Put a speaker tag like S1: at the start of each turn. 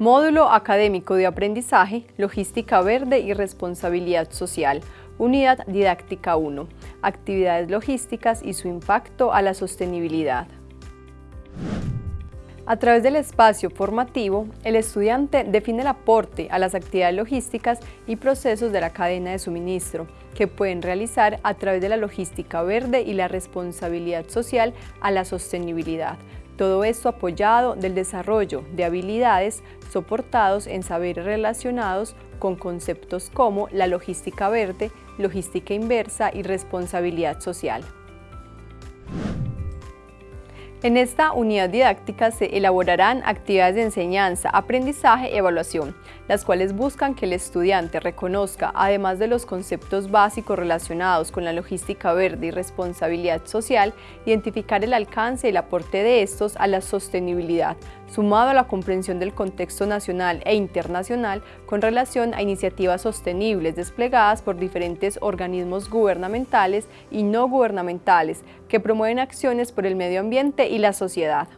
S1: Módulo Académico de Aprendizaje, Logística Verde y Responsabilidad Social, Unidad Didáctica 1, Actividades logísticas y su impacto a la sostenibilidad. A través del espacio formativo, el estudiante define el aporte a las actividades logísticas y procesos de la cadena de suministro, que pueden realizar a través de la logística verde y la responsabilidad social a la sostenibilidad, todo esto apoyado del desarrollo de habilidades soportados en saberes relacionados con conceptos como la logística verde, logística inversa y responsabilidad social. En esta unidad didáctica se elaborarán actividades de enseñanza, aprendizaje y evaluación, las cuales buscan que el estudiante reconozca, además de los conceptos básicos relacionados con la logística verde y responsabilidad social, identificar el alcance y el aporte de estos a la sostenibilidad, sumado a la comprensión del contexto nacional e internacional con relación a iniciativas sostenibles desplegadas por diferentes organismos gubernamentales y no gubernamentales que promueven acciones por el medio ambiente y la sociedad.